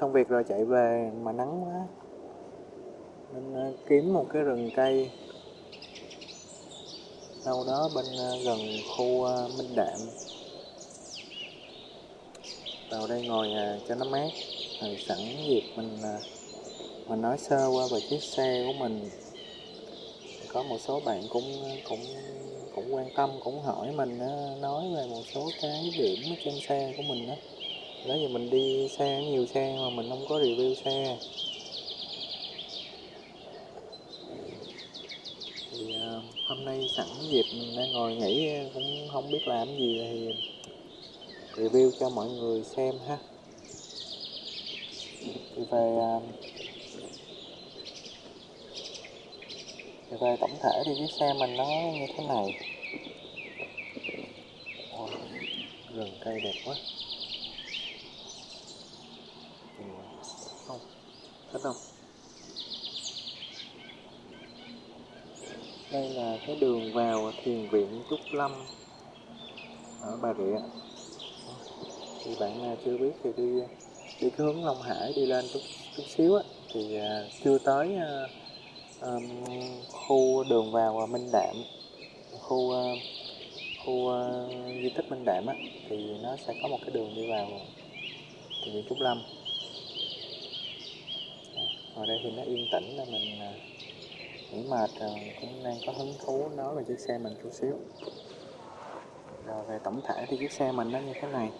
xong việc rồi chạy về mà nắng quá. Nên ờ, kiếm một cái rừng cây. Đâu đó bên ờ, gần khu ờ, Minh Đạm. Vào đây ngồi cho nó mát. Rồi sẵn dịp mình mình nói sơ qua về chiếc xe của mình. Có một số bạn cũng cũng cũng quan tâm, cũng hỏi mình nói về một số cái điểm trên xe của mình đó đó giờ mình đi xe nhiều xe mà mình không có review xe. Thì uh, hôm nay sẵn dịp mình đang ngồi nghỉ cũng không biết làm gì thì review cho mọi người xem ha. Thì về uh, thì về tổng thể thì chiếc xe mình nó như thế này. Ôi, rừng cây đẹp quá Ừ, không thích không? Đây là cái đường vào thiền viện trúc lâm ở bà rịa. Thì bạn nào chưa biết thì đi đi cái hướng Long Hải đi lên chút chút xíu á. Thì à, chưa tới um, khu đường vào à, Minh Đạm khu khu di tích Minh Đạm á. Thì nó sẽ có một cái đường đi vào thiền viện Trúc Lâm ở đây thì nó yên tĩnh là mình à, nghỉ mệt rồi, cũng đang có hứng thú nói về chiếc xe mình chút xíu. Rồi về tổng thể thì chiếc xe mình nó như thế này.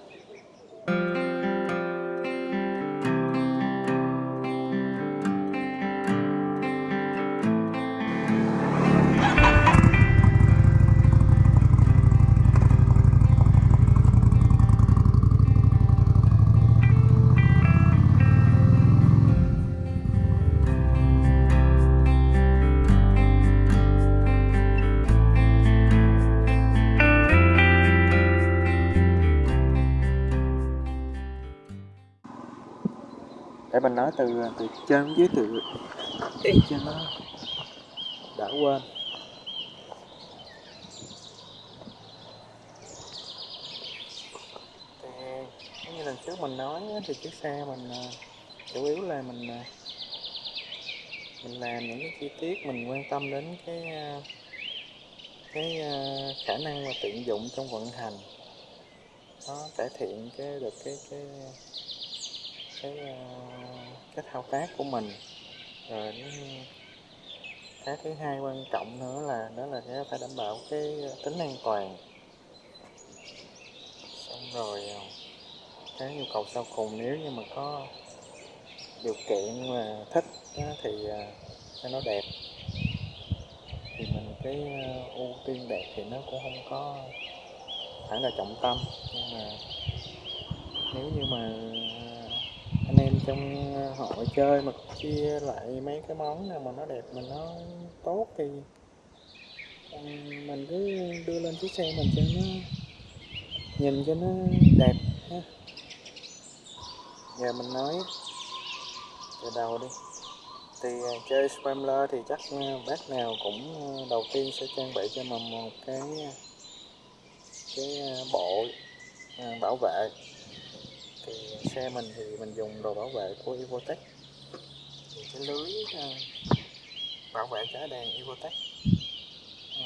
Từ từ trên dưới từ đi cho nó đã quên. Thì như lần trước mình nói thì chiếc xe mình à, chủ yếu là mình à, mình làm những cái chi tiết mình quan tâm đến cái à, cái khả năng và tiện dụng trong vận hành. Nó cải thiện cái được cái cái cái à, cái thao tác của mình. Rồi cái thứ hai quan trọng nữa là, đó là phải đảm bảo cái ờ, tính an toàn. Xong rồi ờ, cái nhu cầu sau cùng nếu như mà có điều kiện mà thích thì ờ, cho nó đẹp. Thì mình cái ưu tiên đẹp thì nó cũng không có phải là trọng tâm. Nhưng mà nếu như mà anh em trong ờ, hội chơi mà chia lại mấy cái món nào mà nó đẹp, mà nó tốt thì ờ, mình cứ đưa lên chiếc xe mình cho nó nhìn cho nó đẹp ha. Giờ mình nói từ đầu đi. Thì ờ, chơi Scrambler thì chắc bác nào cũng đầu tiên sẽ trang bị cho mình một cái cái bộ bảo vệ thì xe mình thì mình dùng đồ bảo vệ của Evotech thì cái lưới ờ, bảo vệ trái đèn Evotech ờ.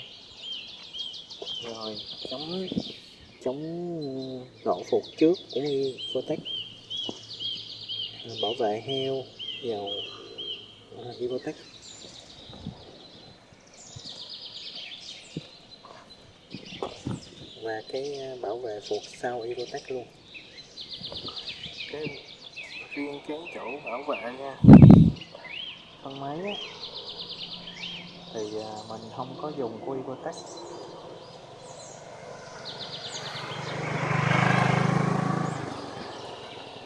rồi, chống chống lộ phục trước cũng Evotech ờ, bảo vệ heo dầu Evotech và cái bảo vệ phục sau Evotech luôn cái riêng cái chỗ bảo vệ nha. Thân máy á thì à, mình không có dùng của tách,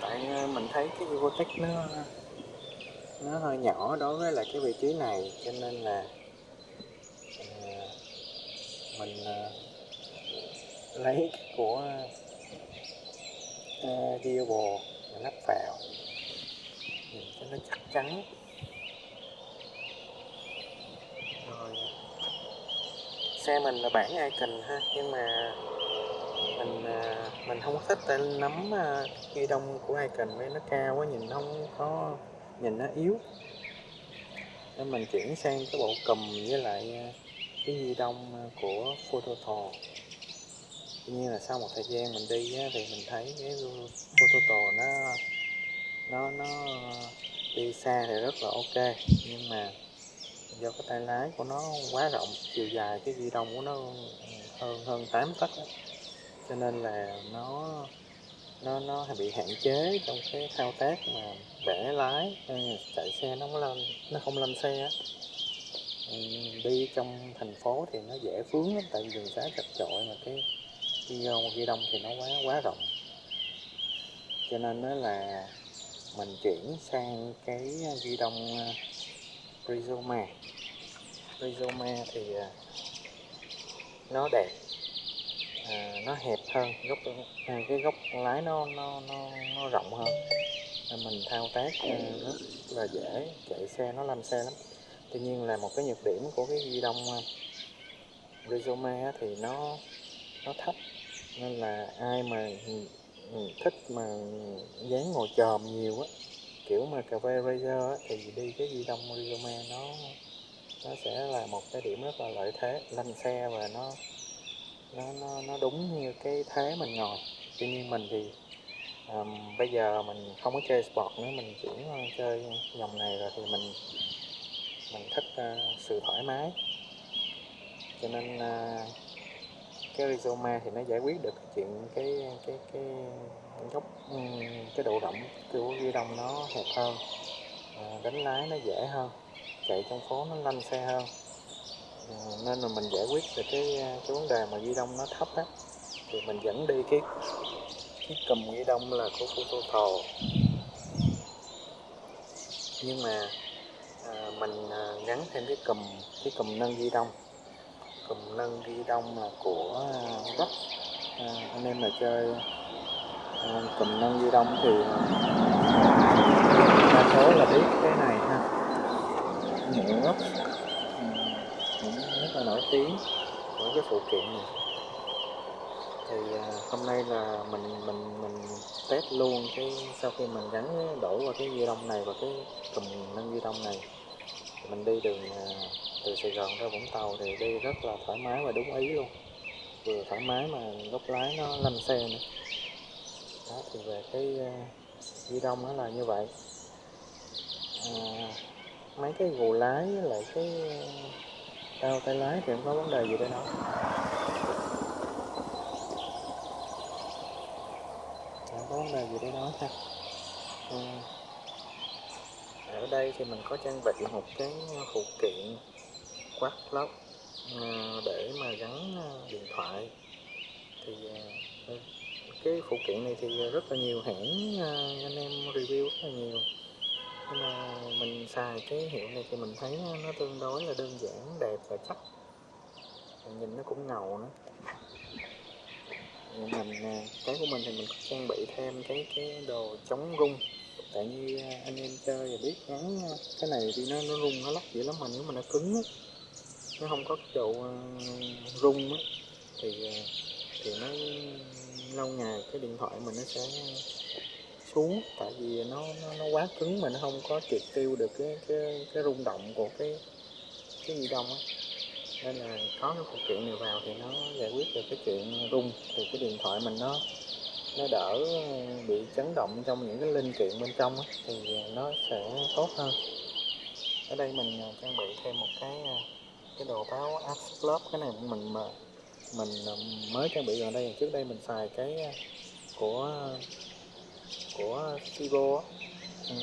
tại à, mình thấy cái Evotech nó nó hơi nhỏ đối với là cái vị trí này cho nên là à, mình lấy của uh, Diablo lắp vào. Nhìn cho nó chắc chắn. Rồi. Xe mình là bản Icon ha, nhưng mà mình à, mình không có thích tên nắm à, ghi đông của Icon với nó cao quá, nhìn nó không có, nhìn nó yếu. Nên mình chuyển sang cái bộ cùm với lại à, cái ghi đông của Phototal tuy nhiên là sau một thời gian mình đi á, thì mình thấy cái Phototal nó nó nó đi xa thì rất là ok nhưng mà do cái tay lái của nó quá rộng chiều dài cái ghi đông của nó hơn hơn 8 tấc cho nên là nó nó nó bị hạn chế trong cái thao tác mà bẻ lái ừ, chạy xe nó không lên nó không lên xe á. Ừ, đi trong thành phố thì nó dễ vướng lắm tại vì đường xá chật chội mà cái ghi đông ờ, ghi đông thì nó quá quá rộng. Cho nên đó là mình chuyển sang cái ờ, ghi đông ờ, Rizoma. Rizoma thì nó đẹp à, nó hẹp hơn góc à, cái góc lái nó nó nó, nó rộng hơn. Nên mình thao tác à, rất là dễ chạy xe nó lăn xe lắm. Tuy nhiên là một cái nhược điểm của cái ghi đông Rizoma thì nó nó thấp nên là ai mà ừ, ừ, thích mà dán ngồi chòm nhiều á kiểu mà cà phê Razer á, thì đi cái di đông Rizoma nó nó sẽ là một cái điểm rất là lợi thế lăn xe và nó nó nó nó đúng như cái thế mình ngồi. Tuy nhiên mình thì um, bây giờ mình không có chơi sport nữa mình chuyển chơi dòng này rồi thì mình mình thích uh, sự thoải mái. Cho nên uh, cái Rizoma thì nó giải quyết được cái chuyện cái cái cái góc ừ, cái độ rộng của ghi đông nó hẹp hơn. À, đánh lái nó dễ hơn chạy trong phố nó lanh xe hơn. À, nên là mình giải quyết được cái cái vấn đề mà ghi đông nó thấp á thì mình dẫn đi cái cái cầm ghi đông là của Phototal nhưng mà à, mình à, gắn thêm cái cầm cái cầm nâng ghi đông cùng nâng ghi đông là của à, Rock à, anh em mà chơi à, cùm nâng ghi đông thì à, đa số là biết cái này ha. Nhựa Rock ừ, cũng rất là nổi tiếng của cái phụ kiện này. Thì à, hôm nay là mình mình mình test luôn cái sau khi mình gắn đổ qua cái ghi đông này và cái cùng nâng ghi đông này mình đi đường à, từ Sài Gòn ra Vũng Tàu thì đi rất là thoải mái và đúng ý luôn. Vừa thoải mái mà góc lái nó lăn xe nữa. Đó thì về cái à, di đông nó là như vậy. À, mấy cái gù lái với lại cái à, đau tay lái thì không có vấn đề gì đâu, không có vấn đề gì để nói ha. À, ở đây thì mình có trang bị một cái phụ kiện quát lóc à, để mà gắn à, điện thoại. Thì à, ờ, cái phụ kiện này thì rất là nhiều hãng anh em review rất là nhiều. Nhưng mà mình xài cái hiệu này thì mình thấy nó tương đối là đơn giản, đẹp và chắc. Nhìn nó cũng ngầu nữa. Mình cái của mình thì mình có trang bị thêm cái cái đồ chống rung tại như à, anh em chơi và biết gắn cái này thì nó nó rung nó lắc dữ lắm mà nếu mà nó cứng á nó không có cái độ à, rung á thì à, thì nó lâu ngày cái điện thoại mình nó sẽ xuống. Tại vì nó nó, nó quá cứng mà nó không có triệt tiêu được cái cái cái rung động của cái cái ghi đông á. Nên là có cái phụ kiện này vào thì nó giải quyết được cái chuyện rung thì cái điện thoại mình nó nó đỡ bị chấn động trong những cái linh kiện bên trong thì nó sẽ tốt hơn. Ở đây mình à, trang bị thêm một cái à, cái đồ báo Asclub cái này mình mà, mình à, mới trang bị gần đây. Trước đây mình xài cái của của Vivo ừ,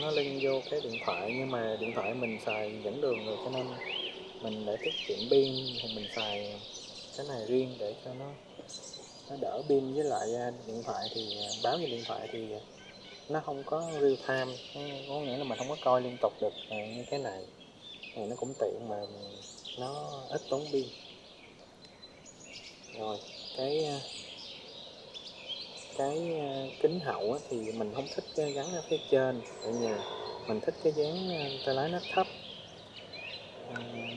nó link vô cái điện thoại, nhưng mà điện thoại mình xài dẫn đường rồi cho nên mình để tiết kiệm pin, thì mình xài cái này riêng để cho nó nó đỡ pin với lại à, điện thoại thì à, báo về điện thoại thì nó không có real time. Có nghĩa là mình không có coi liên tục được à, như cái này. Thì nó cũng tiện mà nó ít tốn pin. Rồi, cái cái kính hậu thì mình không thích gắn ở phía trên tại vì mình thích cái dáng tay lái nó thấp.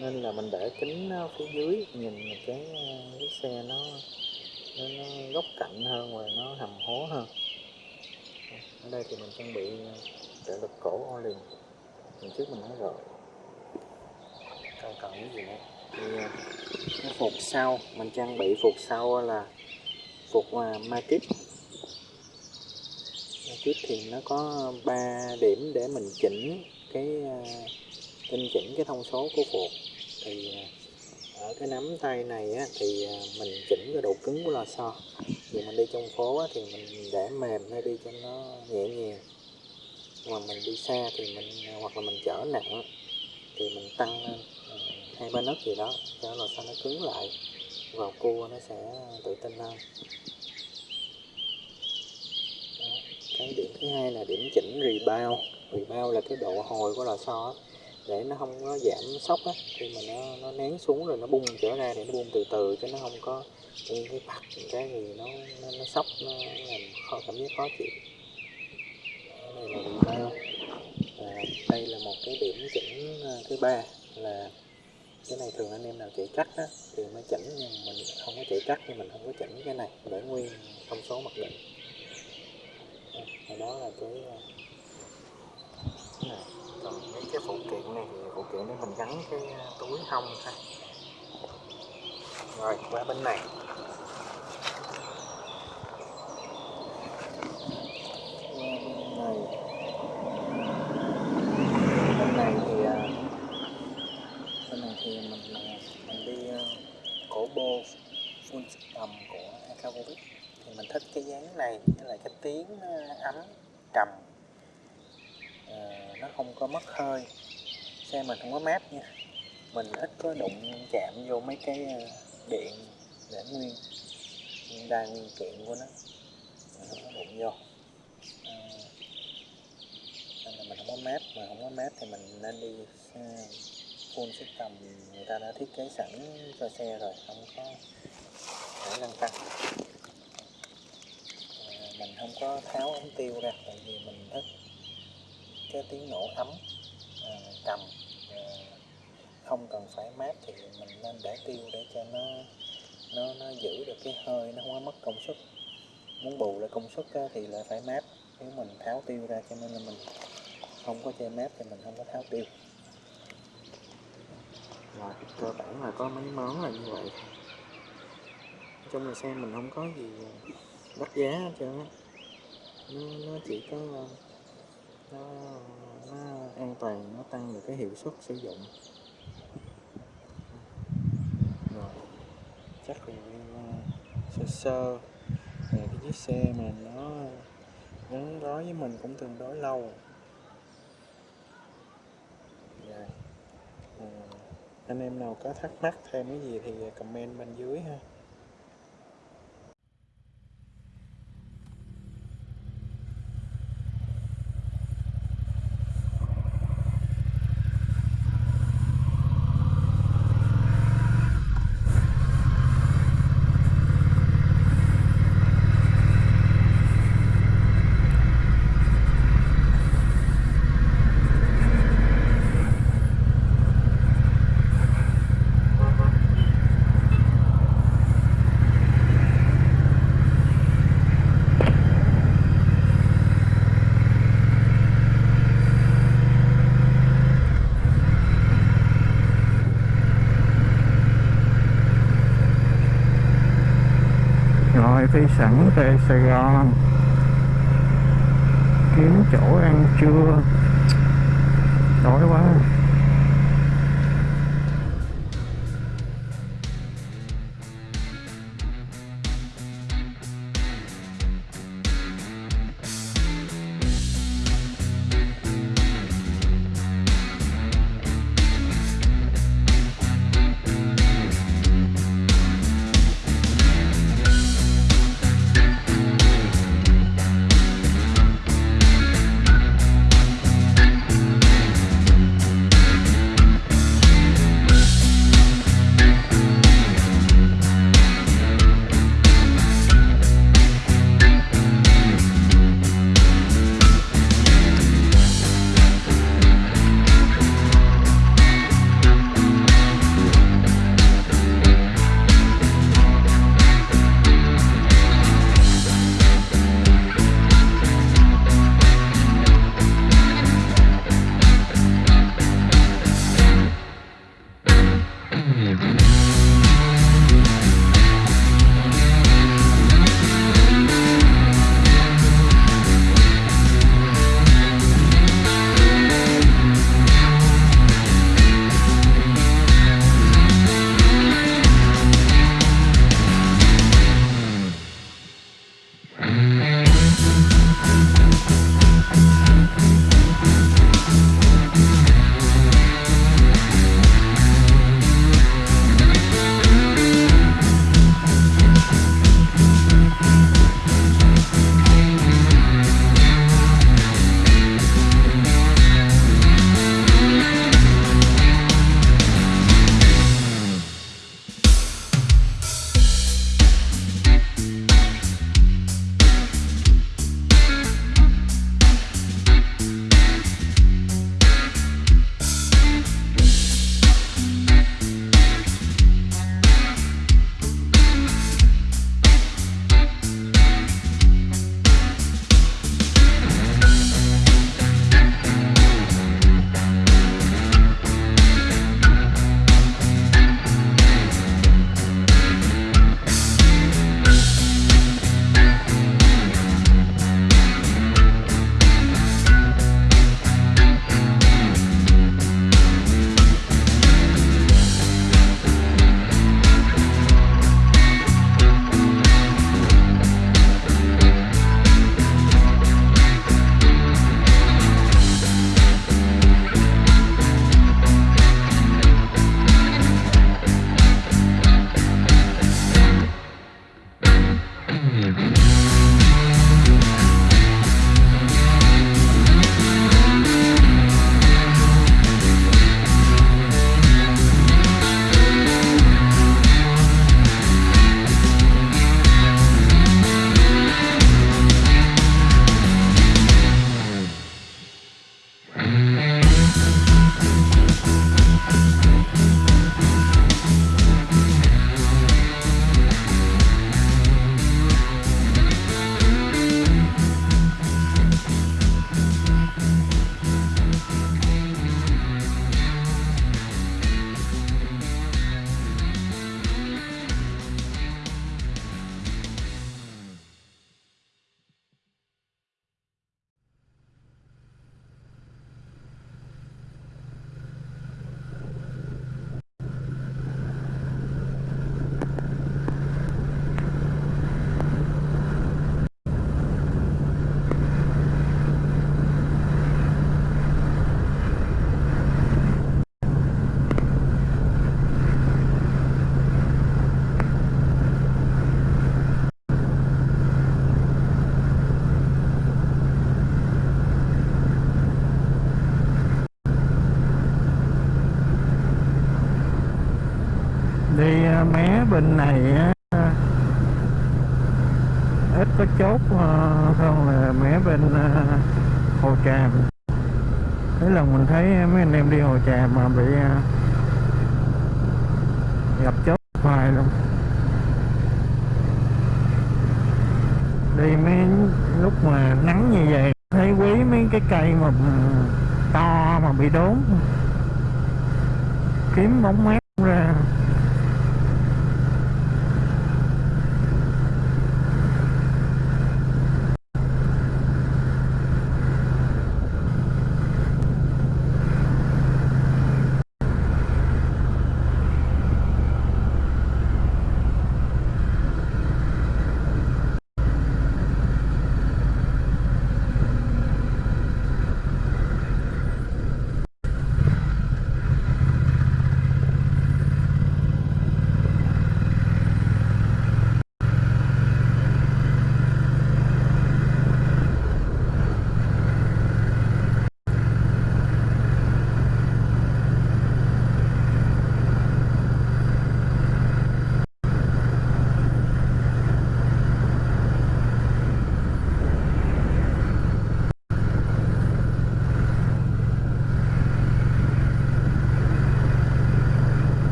Nên là mình để kính phía dưới nhìn cái cái xe nó nó, nó góc cạnh hơn và nó hầm hố hơn. Ở đây thì mình trang bị ờ, trợ lực cổ liền. lần trước mình nói rồi. Còn cần cái gì nữa. Thì ờ, cái phục sau mình trang bị phục sau là phục ờ, uh, ma Matic thì nó có 3 điểm để mình chỉnh cái uh, tinh chỉnh cái thông số của phục. Thì uh, ở cái nắm tay này á, thì à, mình chỉnh cái độ cứng của lò xo thì mình đi trong phố á, thì mình để mềm hay đi cho nó nhẹ nhàng. Mà mình đi xa thì mình à, hoặc là mình chở nặng thì mình tăng lên à, hai ba nấc gì đó cho lò xo nó cứng lại vào cua nó sẽ tự tin hơn. Đó. cái điểm thứ hai là điểm chỉnh rebound. Rebound là cái độ hồi của lò xo để nó không có giảm sốc á. Khi mà nó nó nén xuống rồi nó bung trở ra thì nó bung từ từ chứ nó không có những cái bạch cái gì nó nó, nó sốc nó làm khó cảm giác khó chịu. Đây là rebound và đây là một cái điểm chỉnh ờ, thứ ba là cái này thường anh em nào chạy cắt á, thì mới chỉnh nhưng mình không có chạy cắt thì mình không có chỉnh cái này để nguyên thông số mặc định. Đó là cái ờ, này còn mấy cái phụ kiện này thì phụ kiện để mình gắn cái túi hông thôi rồi, qua bên này. Bên này thì à, bên này thì mình mình đi à, cổ full tầm của Akavovic thì mình thích cái dáng này với lại cái tiếng à, ấm trầm. Ờ, nó không có mất hơi. Xe mình không có mát nha. Mình ít có đụng chạm vô mấy cái ờ, điện để nguyên nguyên đa nguyên kiện của nó. Mình không có đụng vô. À, nên là mình không có mát. Mà không có mát thì mình nên đi full system. Người ta đã thiết kế sẵn cho xe rồi không có phải lăn tăng. À, mình không có tháo ống tiêu ra tại vì mình thích cái tiếng nổ ấm à, trầm à, không cần phải mát thì mình nên để tiêu để cho nó nó nó giữ được cái hơi nó không có mất công suất. Muốn bù lại công suất thì lại phải mát. Nếu mình tháo tiêu ra cho nên là mình không có chơi mát thì mình không có tháo tiêu. Rồi cơ bản là có mấy món là như vậy. Trong là xe mình không có gì đắt giá hết trơn á. Nó, nó chỉ có nó, nó an toàn nó tăng được cái hiệu suất sử dụng. Rồi chắc là ờ, sơ sơ. Về cái chiếc xe mà nó gắn đó với mình cũng tương đối lâu. Rồi. À, anh em nào có thắc mắc thêm cái gì thì comment bên dưới ha. Phi sẵn về Sài Gòn. Kiếm chỗ ăn trưa. Đói quá. Đi à, mé bên này á, ít có chốt à, hơn là mé bên hồ tràm. Thế lần mình thấy mấy anh em đi hồ tràm mà bị gặp chốt hoài luôn. Đi mấy lúc mà nắng như vậy thấy quý mấy cái cây mà ừ, to mà bị đốn. Kiếm bóng mát ra.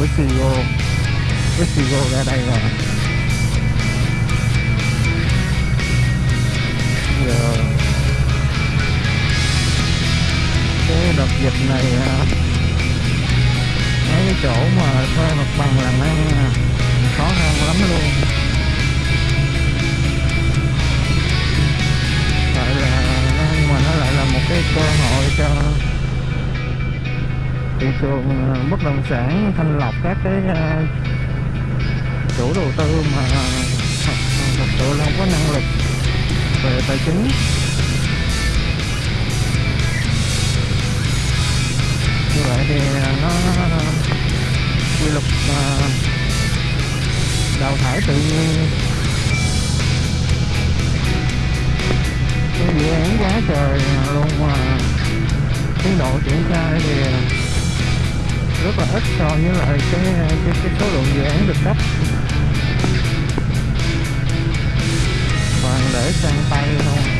Với sigo với sigo ra đây rồi. Giờ. Cái đợt dịch này à. mấy cái chỗ mà thuê mặt bằng làm ăn à, khó khăn lắm luôn. Tại là, nhưng mà nó lại là một cái cơ hội cho thị trường bất động sản thanh lọc các cái ờ, chủ đầu tư mà thật, sự là không có năng lực về tài chính. Như vậy thì ờ, nó quy luật ờ, đào thải tự nhiên. Cái dự án quá trời luôn mà tiến độ triển khai thì rất là ít so với lại cái cái, cái số lượng dự án được cấp. Toàn để sang tay thôi.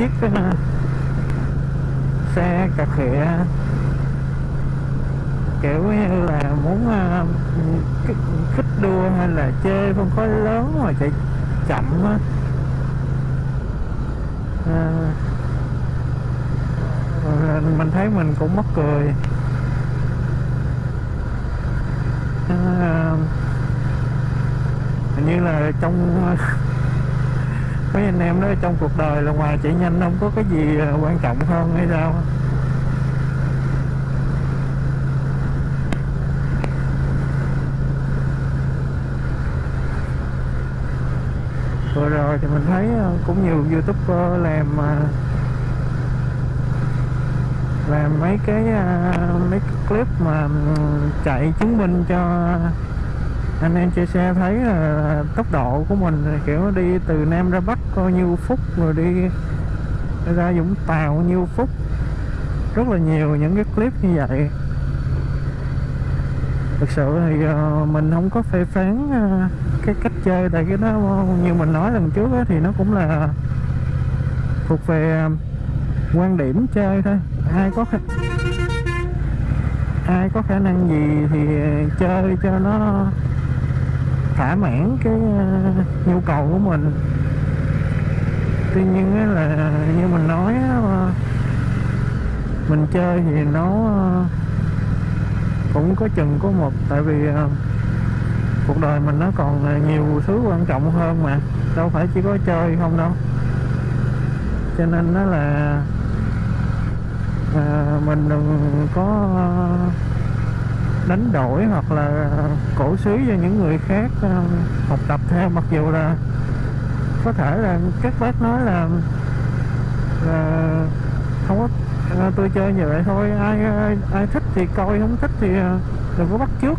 Chiếc xe cà khịa. Kiểu như là muốn à, khích đua hay là chê không có lớn mà chạy chậm á. À, mình thấy mình cũng mắc cười. À, hình như là trong mấy anh em nói trong cuộc đời là ngoài chạy nhanh không có cái gì à, quan trọng hơn hay sao? Vừa rồi thì mình thấy à, cũng nhiều youtuber làm à, làm mấy cái mấy cái clip mà ừ, chạy chứng minh cho anh em chơi xe thấy là tốc độ của mình, kiểu đi từ Nam ra Bắc coi nhiêu phút rồi đi ra Vũng Tàu. Nhiêu phút rất là nhiều những cái clip như vậy. Thực sự thì ờ, mình không có phê phán ờ, cái cách chơi tại cái đó. Như mình nói lần trước thì nó cũng là thuộc về ờ, quan điểm chơi thôi. Ai có ai có khả năng gì thì chơi cho nó thỏa mãn cái nhu cầu của mình tuy nhiên là như mình nói ờ, mình chơi thì nó ờ, cũng có chừng có một tại vì ờ, cuộc đời mình nó còn nhiều thứ quan trọng hơn mà đâu phải chỉ có chơi không đâu. Cho nên nó là à, mình đừng có đánh đổi hoặc là cổ suý cho những người khác học tập theo mặc dù là có thể là các bác nói là, là không có à, tôi chơi như vậy thôi. Ai ai, ai thích thì coi không thích thì à, đừng có bắt trước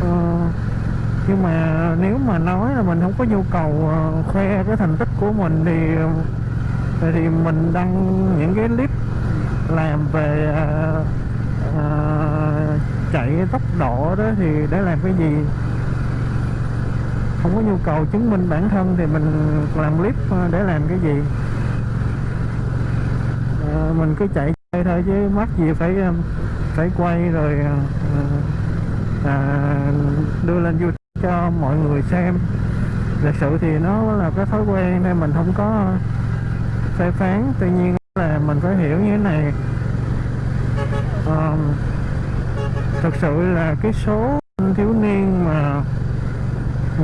Ờ, nhưng mà nếu mà nói là mình không có nhu cầu à, khoe cái thành tích của mình thì thì mình đăng những cái clip làm về à, à, chạy tốc độ đó thì để làm cái gì? Không có nhu cầu chứng minh bản thân thì mình làm clip ờ, để làm cái gì? Ờ, mình cứ chạy chơi thôi chứ mắc gì phải ờ, phải quay rồi à, đưa lên youtube cho mọi người xem. Thực sự thì nó là cái thói quen nên mình không có phê phán. Tuy nhiên là mình phải hiểu như thế này. À, thực sự là cái số thiếu niên mà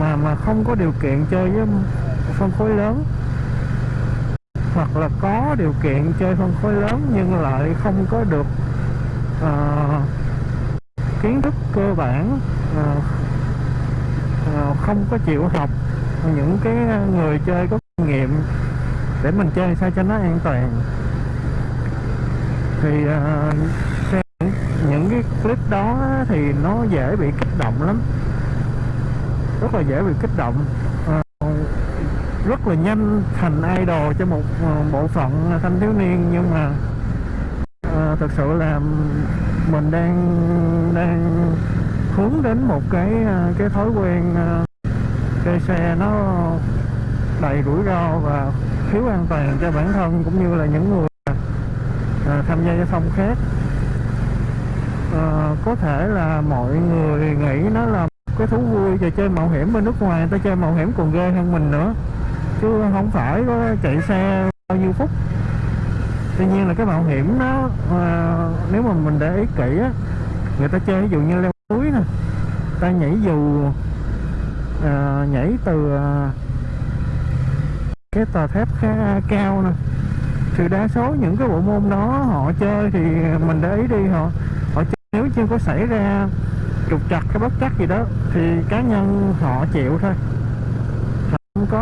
mà mà không có điều kiện chơi với phân khối lớn. Hoặc là có điều kiện chơi phân khối lớn nhưng lại không có được uh, kiến thức cơ bản uh, uh, không có chịu học những cái người chơi có kinh nghiệm để mình chơi sao cho nó an toàn. Thì uh, những, những cái clip đó thì nó dễ bị kích động lắm rất là dễ bị kích động. Ờ, rất là nhanh thành idol cho một ờ, bộ phận thanh thiếu niên nhưng mà ờ, thực sự là mình đang đang hướng đến một cái ờ, cái thói quen ờ, chơi xe nó đầy rủi ro và thiếu an toàn cho bản thân cũng như là những người ờ, tham gia giao thông khác. Ờ, có thể là mọi người nghĩ nó là cái thú vui trò chơi mạo hiểm bên nước ngoài người ta chơi mạo hiểm còn ghê hơn mình nữa. Chứ không phải có chạy xe bao nhiêu phút. Tuy nhiên là cái mạo hiểm đó à, ờ, nếu mà mình để ý kỹ á người ta chơi ví dụ như leo núi nè ta nhảy dù à, nhảy từ à, cái tòa thép khá cao nè thì đa số những cái bộ môn đó họ chơi thì mình để ý đi họ họ chơi. Nếu chưa có xảy ra trục trặc cái bất chắc gì đó thì cá nhân họ chịu thôi. Không có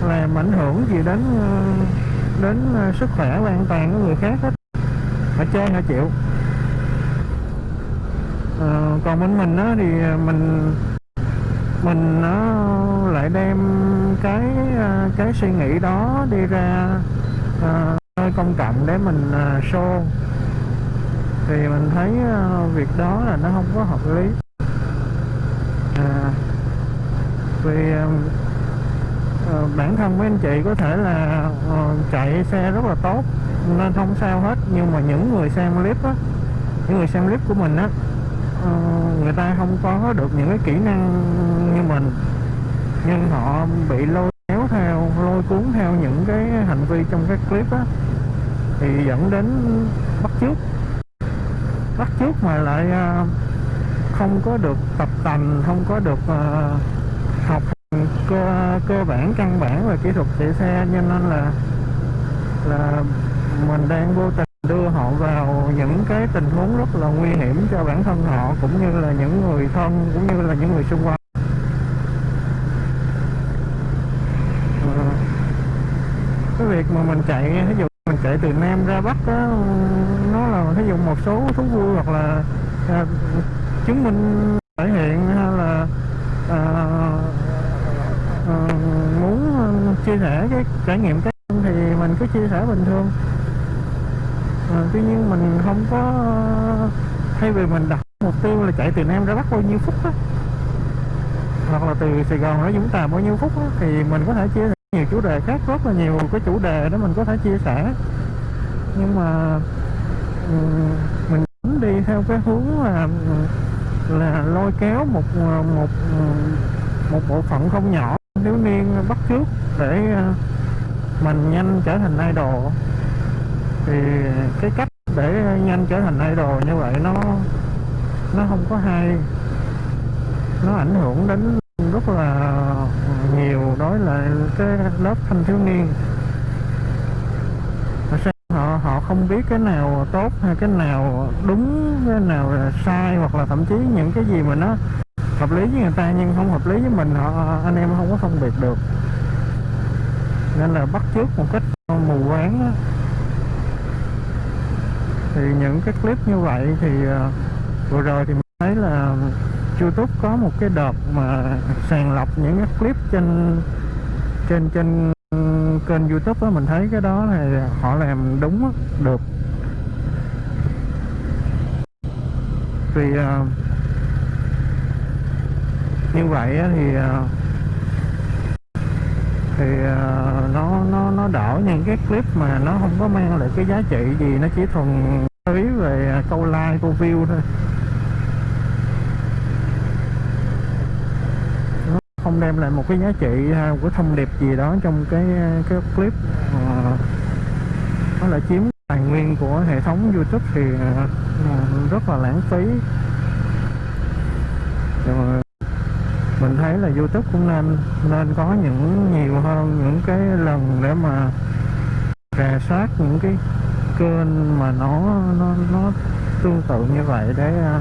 ờ, làm ảnh hưởng gì đến ờ, đến ờ, sức khỏe và an toàn của người khác hết. Họ chơi họ chịu. À, còn bên mình á thì mình mình nó lại đem cái cái suy nghĩ đó đi ra nơi công cộng để mình show thì mình thấy ờ, việc đó là nó không có hợp lý. À, vì ờ, bản thân mấy anh chị có thể là ờ, chạy xe rất là tốt nên không sao hết. Nhưng mà những người xem clip á những người xem clip của mình á ờ, người ta không có được những cái kỹ năng như mình. Nhưng họ bị lôi kéo theo lôi cuốn theo những cái hành vi trong các clip á thì dẫn đến bắt chước bắt trước mà lại ờ, không có được tập tành, không có được ờ, học cơ cơ bản, căn bản về kỹ thuật chạy xe. Cho nên là là mình đang vô tình đưa họ vào những cái tình huống rất là nguy hiểm cho bản thân họ, cũng như là những người thân, cũng như là những người xung quanh. Ờ, cái việc mà mình chạy ví dụ mình chạy từ nam ra bắc đó nó là ví dụ một số thú vui hoặc là à, chứng minh thể hiện hay là à, à, muốn chia sẻ cái trải nghiệm cá nhân thì mình cứ chia sẻ bình thường. À, tuy nhiên mình không có thay vì mình đặt mục tiêu là chạy từ nam ra bắc bao nhiêu phút đó hoặc là từ Sài Gòn ra Vũng Tàu bao nhiêu phút đó, thì mình có thể chia sẻ nhiều chủ đề khác, rất là nhiều cái chủ đề đó mình có thể chia sẻ. Nhưng mà ừ, mình đi theo cái hướng là ừ, là lôi kéo một ờ, một ừ, một bộ phận không nhỏ thiếu niên bắt trước để ờ, mình nhanh trở thành idol. Thì cái cách để nhanh trở thành idol như vậy nó nó không có hay. Nó ảnh hưởng đến rất là nhiều đối lại cái lớp thanh thiếu niên. Họ sao họ họ không biết cái nào tốt hay cái nào đúng, cái nào là sai hoặc là thậm chí những cái gì mà nó hợp lý với người ta nhưng không hợp lý với mình, họ, anh em không có phân biệt được. Nên là bắt chước một cách mù quáng thì những cái clip như vậy thì à, vừa rồi thì mình thấy là YouTube có một cái đợt mà sàng lọc những cái clip trên trên trên kênh YouTube á mình thấy cái đó này họ làm đúng á, được. Vì uh, à, như vậy á thì uh, thì uh, nó nó nó đỡ những cái clip mà nó không có mang lại cái giá trị gì nó chỉ thuần túy về câu like câu view thôi nó không đem lại một cái giá trị hay một cái thông điệp gì đó trong cái à, cái clip. Ờ, nó lại chiếm tài nguyên của hệ thống YouTube thì à, rất là lãng phí. Rồi, mình thấy là YouTube cũng nên nên có những nhiều hơn những cái lần để mà rà soát những cái kênh mà nó nó nó tương tự như vậy để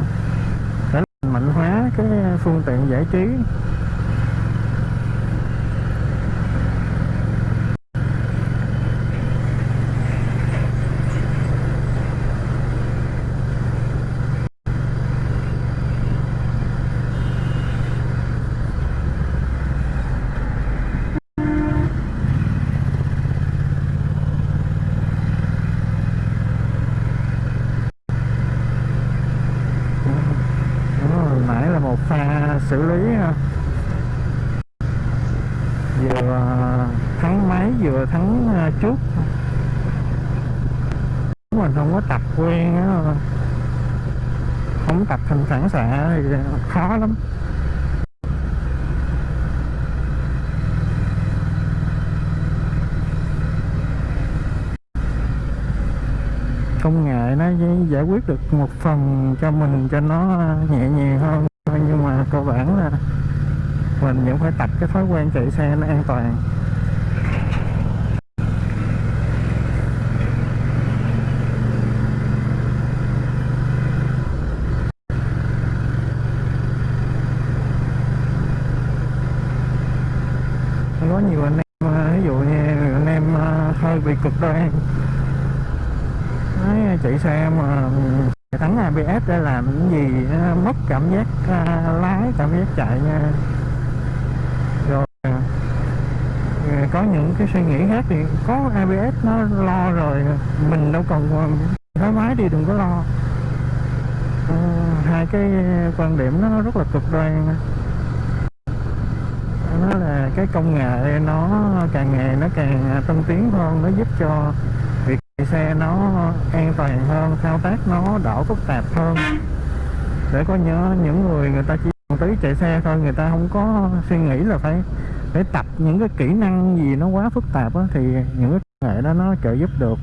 để mạnh hóa cái phương tiện giải trí Đó, hồi nãy là một pha xử lý ha vừa à, thắng máy vừa thắng à, trước. Mình không có tập quen á. Không tập thành phản xạ thì khó lắm. Công nghệ nó giải quyết được một phần cho mình, cho nó nhẹ nhàng hơn. Nhưng mà cơ bản là mình vẫn phải tập cái thói quen chạy xe nó an toàn. Có nhiều anh em à, ví dụ như anh em à, hơi bị cực đoan. Đấy, à, chạy xe mà thắng ABS để làm cái gì mất cảm giác lái cảm giác chạy nha rồi à, à, có những cái suy nghĩ khác thì có ABS nó lo rồi mình đâu còn ờ, thoải mái đi đừng có lo. À, hai cái quan điểm nó rất là cực đoan. Nó là cái công nghệ nó càng ngày nó càng tân tiến hơn nó giúp cho việc chạy xe nó an toàn hơn thao tác nó đỡ phức tạp hơn. Để có nhớ những người người ta chỉ tí chạy xe thôi người ta không có suy nghĩ là phải để tập những cái kỹ năng gì nó quá phức tạp đó, thì những cái công nghệ đó nó trợ giúp được.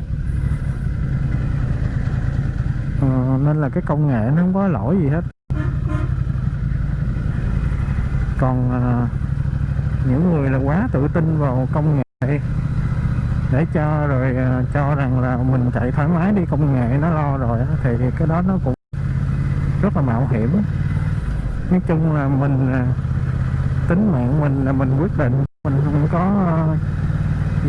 Ờ, nên là cái công nghệ nó không có lỗi gì hết. Còn à, những người là quá tự tin vào công nghệ để cho rồi à, cho rằng là mình chạy thoải mái đi công nghệ nó lo rồi thì cái đó nó cũng rất là mạo hiểm. Nói chung là mình à, tính mạng mình là mình quyết định. Mình không có ờ,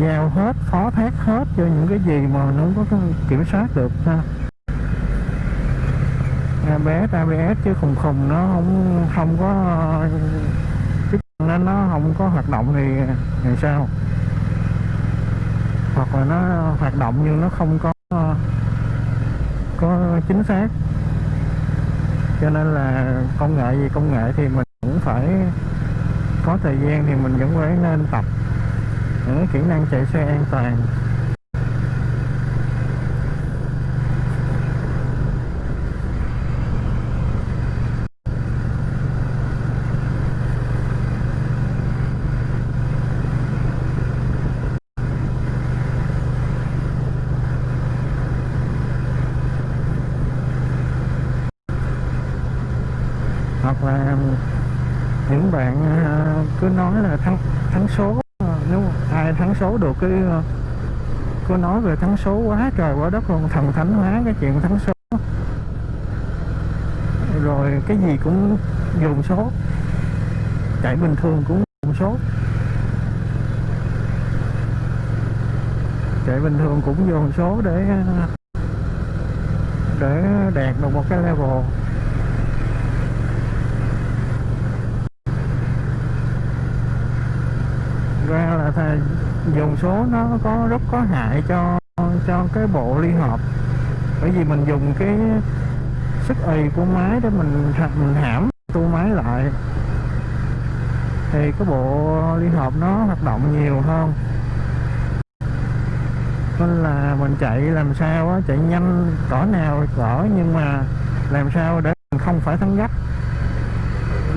giao hết, phó thác hết cho những cái gì mà nó không có kiểm soát được ha. ABS ABS chứ khùng khùng nó không không có cái nó nó không có hoạt động thì thì sao? Hoặc là nó hoạt động nhưng nó không có ờ, có chính xác. Cho nên là công nghệ gì công nghệ thì mình cũng phải có thời gian thì mình vẫn phải nên tập. Những kỹ năng chạy xe an toàn hoặc là những bạn à, cứ nói là thắng thắng số à, nếu ai thắng số được cái ờ, cứ nói về thắng số quá trời quá đất luôn thần thánh hóa cái chuyện thắng số. Rồi cái gì cũng dùng số. Chạy bình thường cũng dùng số. Chạy bình thường cũng dùng số để ờ, để đạt được một cái level. Ra là thầy dùng số nó có rất có hại cho cho cái bộ ly hợp. Bởi vì mình dùng cái sức ì của máy để mình mình hãm tu máy lại. Thì cái bộ ly hợp nó hoạt động nhiều hơn. Nên là mình chạy làm sao á, chạy nhanh, cỡ nào cỡ, nhưng mà làm sao để mình không phải thắng gấp.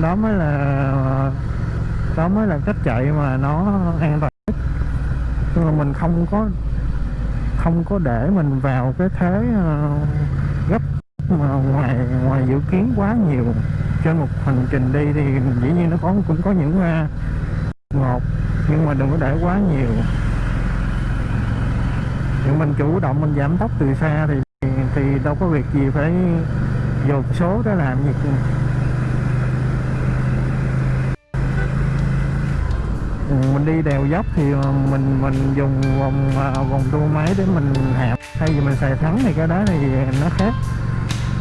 Đó mới là đó mới là cách chạy mà nó an toàn nhất. Nhưng mà mình không có không có để mình vào cái thế ờ, gấp mà ngoài ngoài dự kiến quá nhiều. Trên một hành trình đi thì dĩ nhiên nó có cũng có những ờ, uh, ngột nhưng mà đừng có để quá nhiều. Nhưng mình chủ động mình giảm tốc từ xa thì thì đâu có việc gì phải dồn số để làm gì mình đi đèo dốc thì ờ, mình mình dùng vòng ờ, vòng tua máy để mình hẹp. Thay vì mình xài thắng thì cái đó thì nó khác.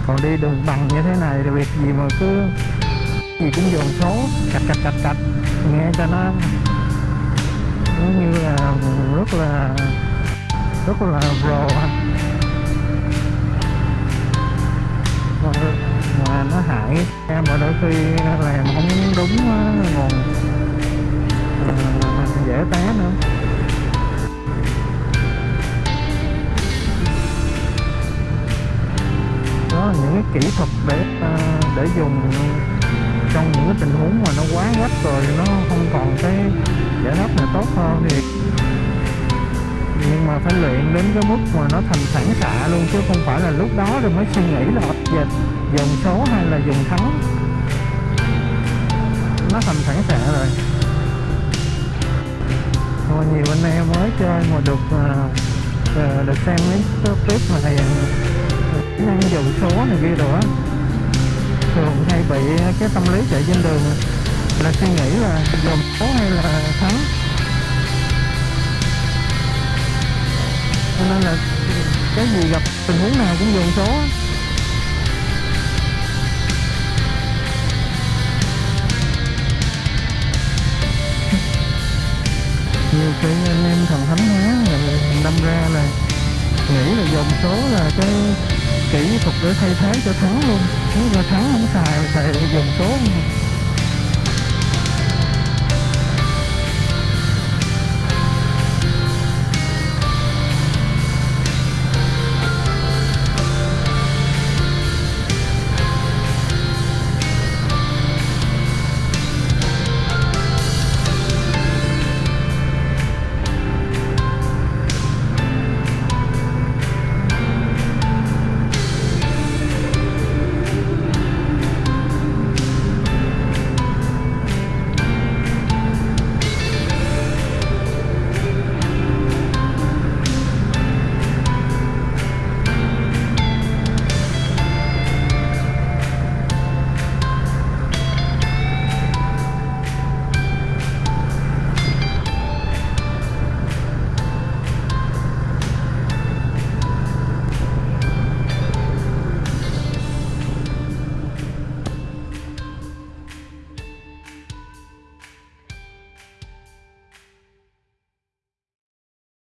Còn đi đường bằng như thế này thì việc gì mà cứ gì cũng dồn số, cạch cạch cạch cạch, nghe cho nó nó như là rất là rất là pro mà nó hại, em mà đôi khi làm không đúng ờ, nguồn dễ té nữa đó là những cái kỹ thuật để à, để dùng trong những cái tình huống mà nó quá gấp rồi, nó không còn cái giải pháp nào tốt hơn thì nhưng mà phải luyện đến cái mức mà nó thành phản xạ luôn, chứ không phải là lúc đó rồi mới suy nghĩ là giờ dùng số hay là dùng thắng. Nó thành phản xạ rồi mà nhiều anh em mới chơi mà được uh, được xem mấy clip mà thầy à, năng dùng số này kia rồi á. Thường hay bị cái tâm lý chạy trên đường là suy nghĩ là dùng số hay là thắng. Cho nên là cái gì gặp tình huống nào cũng dùng số nhiều khi anh em thần thánh hóa đâm ra là nghĩ là dòng số là cái kỹ thuật để thay thế cho thắng luôn. Nếu mà thắng không xài xài dòng số